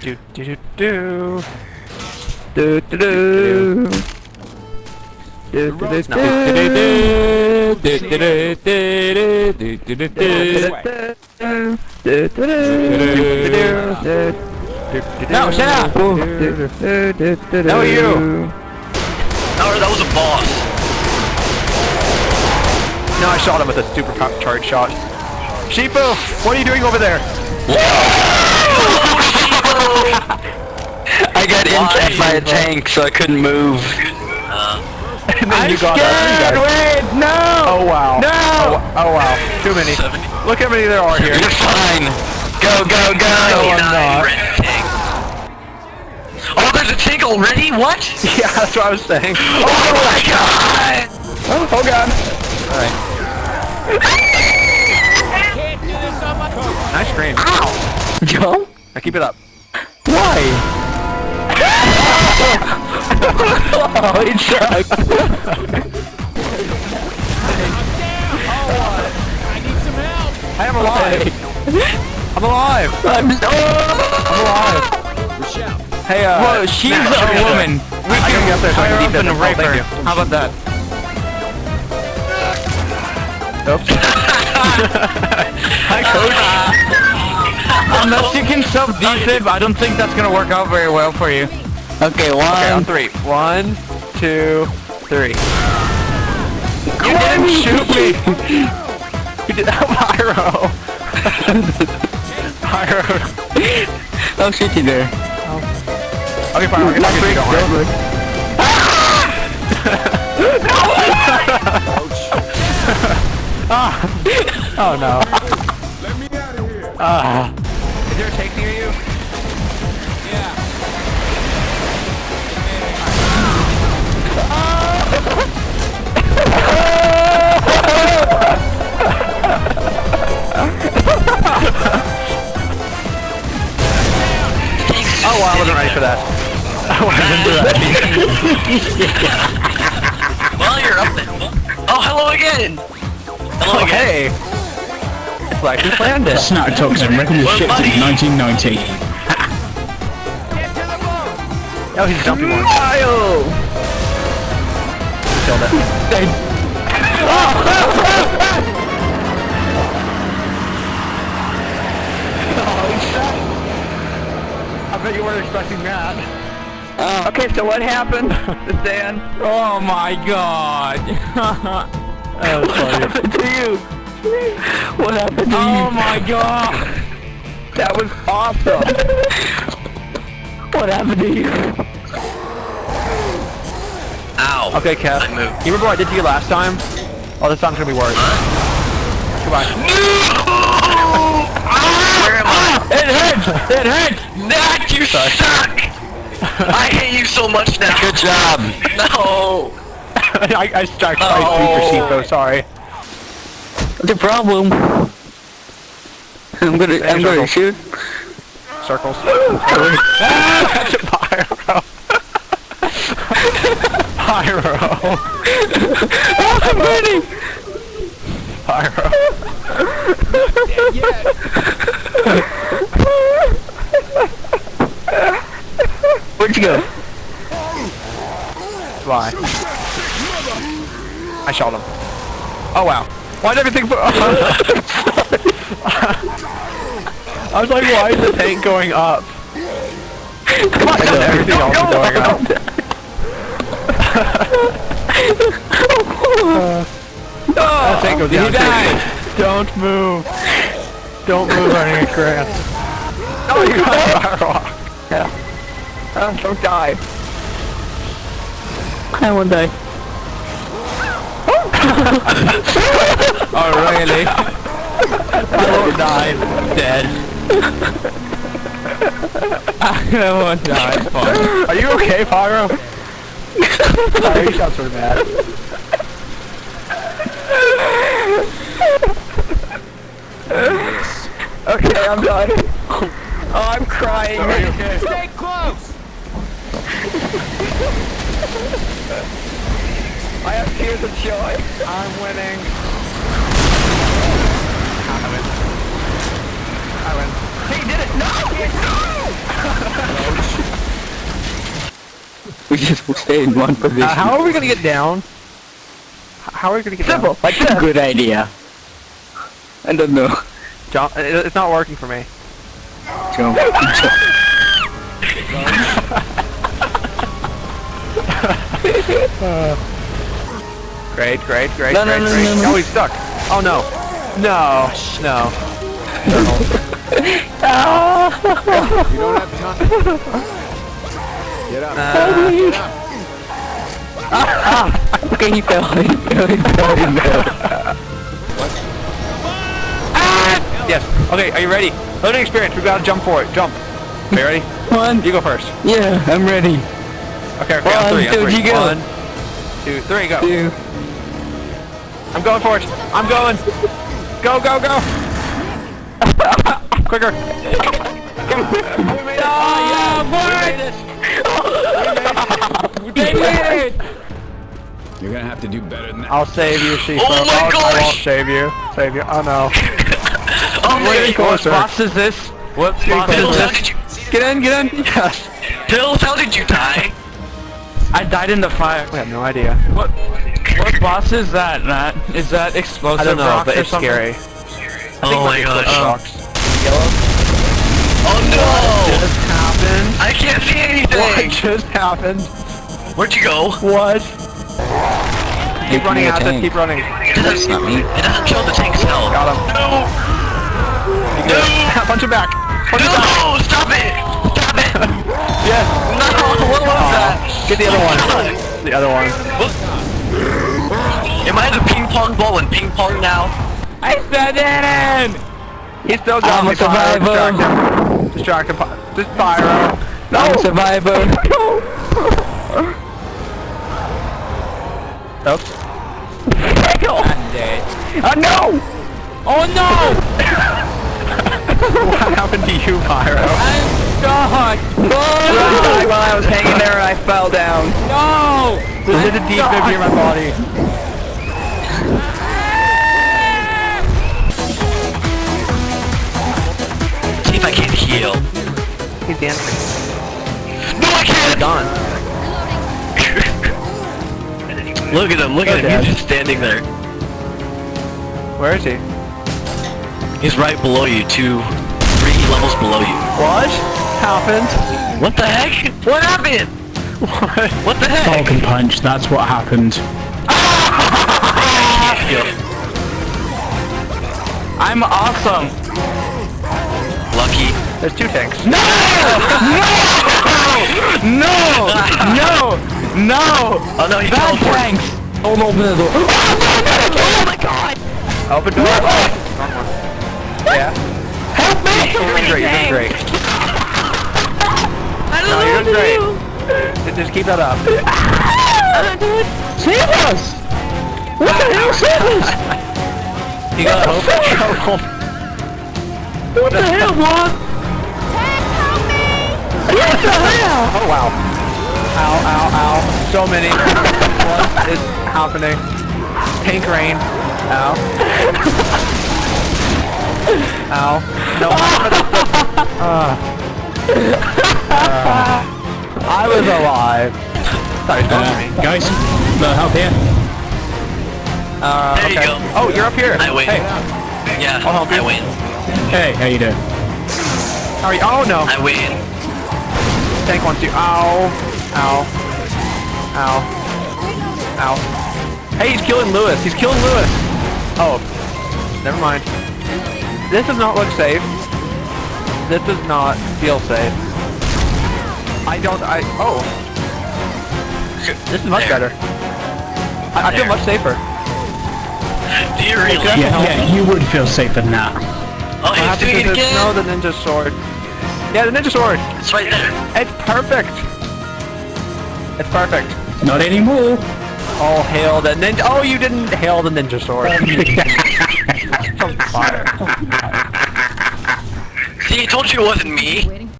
Do do do do. Do do do. Do do do do. No, shut up! No, you. Oh, that was a boss. No, I shot him with a super charge shot. Sheepo, what are you doing over there? I got intact by a tank, so I couldn't move. Uh, and then I'm you got scared! us. Wait, no! Oh wow. No! Oh, oh wow. Too many. 70. Look how many there are here. You're fine. Go, go, go! No, I'm not. Oh, there's a tank already? What? Yeah, that's what I was saying. Oh my god! Oh, oh god. Alright. Nice scream. Jump? Now keep it up. Why? oh, it sucked. I am alive. I'm alive. I'm so... I'm alive. Hey, uh. Whoa, she's a shoot me up woman. there. We can get there so I can and them. rape Oh. How about that? Oops. Hi, coach. Unless you can self-defib, I don't think that's gonna work out very well for you. Okay, one. Okay, on three. One, two, three. You Why didn't shoot me! you did that, Pyro! Pyro. Oh shit, you there. Okay, Pyro, I can talk to you, don't worry. ah! Oh no. Let me out of here. Ah. Is there a tank near you? Oh wow, I wasn't ready for that. I wasn't ready. Well, you're up there. Oh, hello again! Hello Oh again. hey! It's like we planned it. Snap Toxin record was shipped buddy. in 1990. Oh, he's jumping one. Kyle! Killed it. oh, I bet you weren't expecting that. Uh, okay, so what happened to Dan? Oh my god! That was What funny. happened to you? What happened to you? oh my god! That was awesome! what happened to you? Ow. Okay, Kev. I moved. You remember what I did to you last time? Oh, this time's gonna be worse. Goodbye. Where am I? It hurts! It hurts! Matt, you Sorry. suck! I hate you so much now. Good job. No. I, I struck Oh. by Super Sheepo, sorry. The problem? I'm gonna, I'm gonna Circle. shoot. Circles. That's a pyro. pyro. I'm running! Pyro. Where'd you go? Fly. I shot him. Oh wow. Why'd everything I was like, why is the tank going up? Come on, And then everything else is going up. Uh, that tank goes down. he died. too. Don't move. Don't move on any grass. Oh, you got a rock. Oh, don't die. I won't die. Oh, really? I won't die. Dead. I won't die. Fine. Are you okay, Pyro? Sorry, you sound sort of mad. Okay, I'm done. Oh, I'm crying. Are you okay? Stay close. I have tears of joy. I'm winning. I win. I win. He did it! No! No! just stay in one position. Uh, how are we gonna get down? How are we gonna get Simple. down? Like a Good idea. I don't know. Jump. it- It's not working for me. Jump. Great, great, great, No, no, great, no, great. no, no. no. Oh, he's stuck. Oh no. No. No. You don't have time. Get up. Uh, Get up. okay, he fell. He fell. He fell. He fell. yes. Okay, are you ready? Learning experience. We gotta jump for it. Jump. Are you ready? One. You go first. Yeah, I'm ready. Okay, okay, on One, three. on two, three. you go. One, two, three, go. Two. I'm going for it. I'm going. Go, go, go. Quicker. Oh, yeah, We made it. You're gonna have to do better than that. I'll save you, Shifa. Oh my I'll- I won't save you. Save you. Oh no. Oh Way wait, closer. What boss is this? What boss Pills, is this? Get in, get in. Yes. Pills, how did you die? I died in the fire. I have no idea. What? What boss is that, Matt? Is that explosive I don't know, rocks but or it's something? scary. Oh my gosh. Rocks. Oh no! What Just happened. I can't see anything! What just happened? Where'd you go? What? Keep running me a at it. tank. Keep running. It doesn't, me. it doesn't kill the tank's health. Got him. No! You good? Punch him back. Punch him back. No! Stop it! Stop it! Yes. No! What was that? Get the other one. The other one. Am I the ping pong ball and ping pong now? I said it in! He's still got I'm me. a survivor. Pyro. Distract him. Distract him. Pi- Just pyro. I'm a survivor. Oops. I'm dead. Oh no! Oh no! What happened to you, Pyro? I'm stuck! died while I was hanging there and I fell down. No! This is a defib in my body. See if I can't heal. He's dancing. No, I can't! Gone. Look at him, look at him, Dad. he's just standing there. Where is he? He's right below you, two, three levels below you. What happened? What the heck? What happened? What? What the heck? Falcon punch, that's what happened. I'm awesome! Lucky. There's two tanks. No! No! No! No! Oh no, he Bad teleported. tanks! Don't open the door. Oh my god! Open door. Wrong one. Yeah. Help me! You're doing great. You're doing great. Great. Just- keep that up. Save us! What the hell, save us? You got hope. What the hell, Mom? What the hell? Oh wow. Ow, ow, ow. So many. what is happening? Pink rain. Ow. ow. No. uh, uh, I was alive. Thought he was Uh, going for me. guys, no help here. Uh, There you go. Oh, you're up here. I win. Hey, Yeah, I'll help you. I win. Hey, how you doing? how are you? Oh no. I win. Tank wants you. Ow. Ow. Ow. Ow. Hey, he's killing Lewis. He's killing Lewis. Oh. Never mind. This does not look safe. This does not feel safe. I don't, I, oh. This is much There. better. I, I feel much safer. Do you really? Okay. Yeah, yeah, you would feel safer than that. Oh, I he's have to doing it just know the ninja sword. Yeah, the ninja sword. It's right there. It's perfect. It's perfect. Not anymore. Oh, hail the ninja. Oh, you didn't hail the ninja sword. From fire. See, I told you it wasn't me.